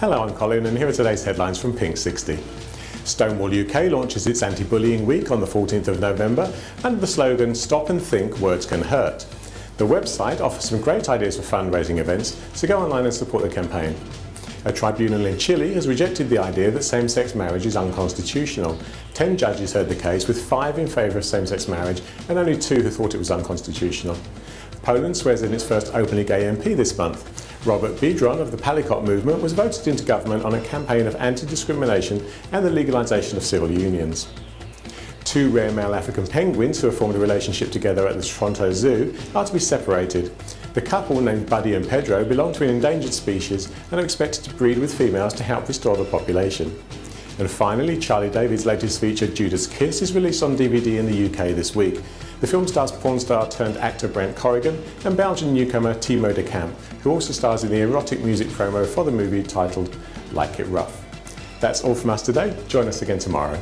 Hello, I'm Colin and here are today's headlines from Pink 60. Stonewall UK launches its anti-bullying week on the 14th of November under the slogan Stop and Think Words Can Hurt. The website offers some great ideas for fundraising events, so go online and support the campaign. A tribunal in Chile has rejected the idea that same-sex marriage is unconstitutional. Ten judges heard the case, with five in favour of same-sex marriage and only two who thought it was unconstitutional. Poland swears in its first openly gay MP this month. Robert Biedroń of the Palikot movement was voted into government on a campaign of anti-discrimination and the legalisation of civil unions. Two rare male African penguins who have formed a relationship together at the Toronto Zoo are to be separated. The couple, named Buddy and Pedro, belong to an endangered species and are expected to breed with females to help restore the population. And finally, Charlie David's latest feature, Judas Kiss, is released on DVD in the UK this week. The film stars porn star turned actor Brent Corrigan and Belgian newcomer Timo Descamps, who also stars in the erotic music promo for the movie titled Like It Rough. That's all from us today. Join us again tomorrow.